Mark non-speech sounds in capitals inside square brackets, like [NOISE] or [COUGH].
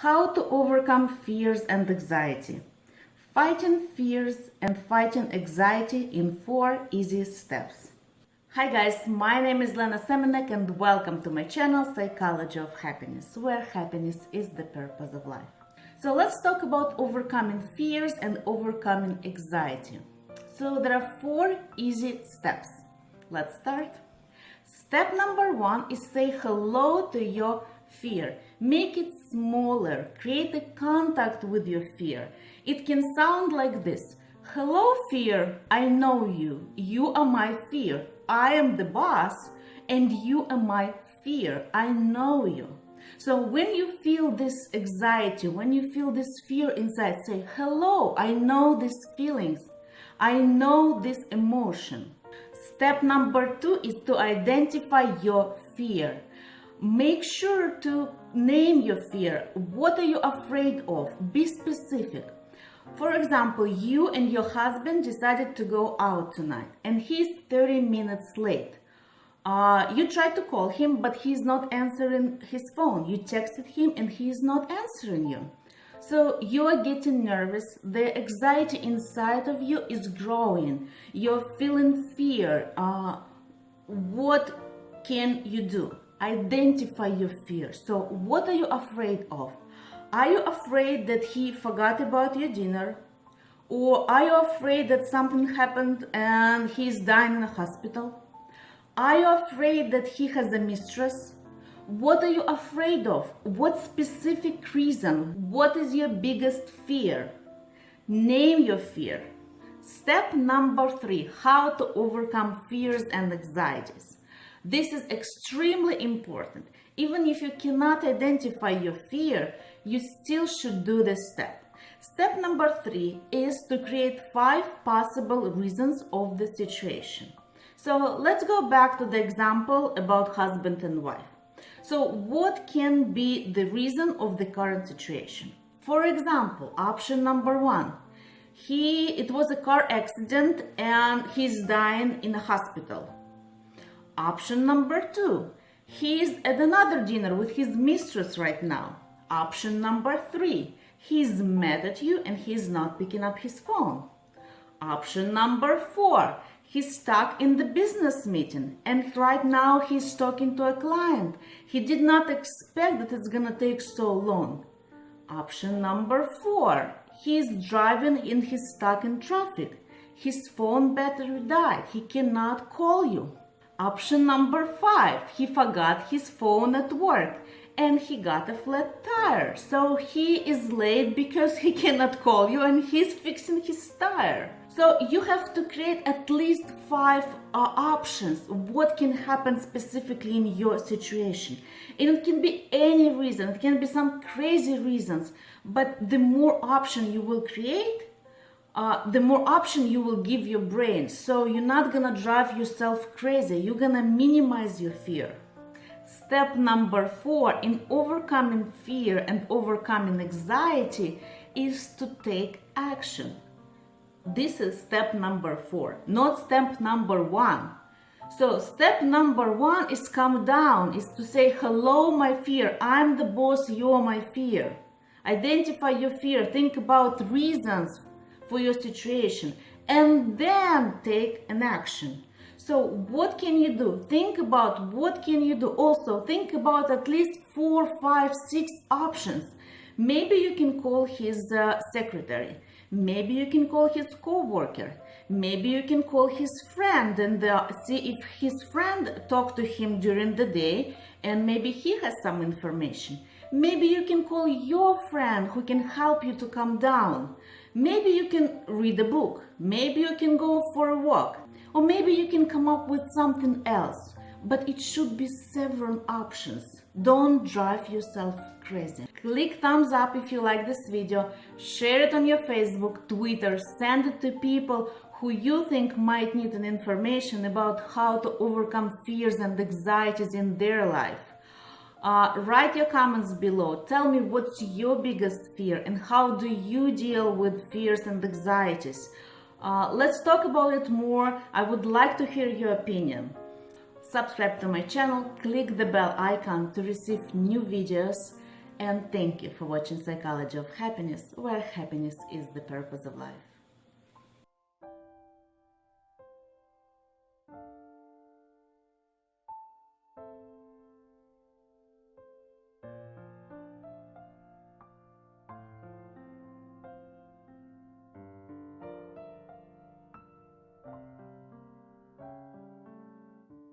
How to overcome fears and anxiety. Fighting fears and fighting anxiety in four easy steps. Hi guys, my name is Lena Semenek and welcome to my channel Psychology of Happiness, where happiness is the purpose of life. So let's talk about overcoming fears and overcoming anxiety. So there are four easy steps. Let's start. Step number one is say hello to your fear. Make it smaller. Create a contact with your fear. It can sound like this. Hello, fear. I know you. You are my fear. I am the boss and you are my fear. I know you. So when you feel this anxiety, when you feel this fear inside, say, hello, I know these feelings. I know this emotion. Step number two is to identify your fear. Make sure to name your fear. What are you afraid of? Be specific. For example, you and your husband decided to go out tonight and he's 30 minutes late. Uh, you tried to call him, but he's not answering his phone. You texted him and he's not answering you. So you are getting nervous. The anxiety inside of you is growing. You're feeling fear. Uh, what can you do? Identify your fear. So what are you afraid of? Are you afraid that he forgot about your dinner? Or are you afraid that something happened and he's dying in a hospital? Are you afraid that he has a mistress? What are you afraid of? What specific reason? What is your biggest fear? Name your fear. Step number three, how to overcome fears and anxieties. This is extremely important. Even if you cannot identify your fear, you still should do this step. Step number three is to create five possible reasons of the situation. So let's go back to the example about husband and wife. So what can be the reason of the current situation? For example, option number one, he, it was a car accident and he's dying in a hospital. Option number two, he is at another dinner with his mistress right now. Option number three, he's mad at you and he's not picking up his phone. Option number four, he's stuck in the business meeting and right now he's talking to a client. He did not expect that it's gonna take so long. Option number four, he's driving and he's stuck in traffic. His phone battery died. He cannot call you. Option number five, he forgot his phone at work and he got a flat tire. So he is late because he [LAUGHS] cannot call you and he's fixing his tire. So you have to create at least five uh, options what can happen specifically in your situation. And it can be any reason, it can be some crazy reasons, but the more option you will create, uh, the more option you will give your brain. So you're not gonna drive yourself crazy. You're gonna minimize your fear. Step number four in overcoming fear and overcoming anxiety is to take action. This is step number four, not step number one. So step number one is calm down, is to say, hello, my fear. I'm the boss, you're my fear. Identify your fear. Think about reasons for your situation and then take an action. So what can you do? Think about what can you do. Also think about at least four, five, six options. Maybe you can call his uh, secretary. Maybe you can call his co-worker. Maybe you can call his friend and uh, see if his friend talked to him during the day and maybe he has some information. Maybe you can call your friend who can help you to calm down. Maybe you can read a book. Maybe you can go for a walk. Or maybe you can come up with something else. But it should be several options. Don't drive yourself crazy. Click thumbs up if you like this video. Share it on your Facebook, Twitter. Send it to people who you think might need an information about how to overcome fears and anxieties in their life. Uh, write your comments below. Tell me what's your biggest fear and how do you deal with fears and anxieties. Uh, let's talk about it more. I would like to hear your opinion subscribe to my channel, click the bell icon to receive new videos and thank you for watching Psychology of Happiness, where happiness is the purpose of life.